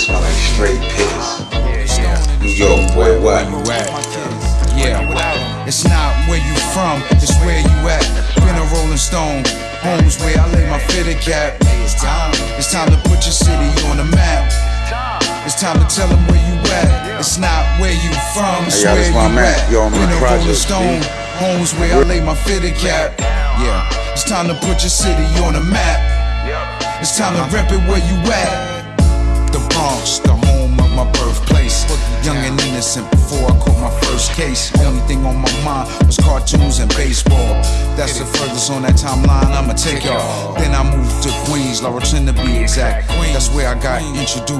smell like straight piss. New York, boy, what? Yeah, it's not where you from, it's where you at. Been a Rolling Stone, home's where I lay my fitted cap. It's time, it's time to put your city on the map. It's time to tell them where you at. It's not where you from, it's Hey, where you at. Yo, Been a Rolling Stone, home's where I lay my fitted cap. Yeah, it's time to put your city on the map. It's time to rep it where you at. Innocent before I caught my first case. Only thing on my mind was cartoons and baseball. That's the furthest on that timeline I'ma take y'all. Then I moved to Queens, Laurelton to be exact. That's where I got introduced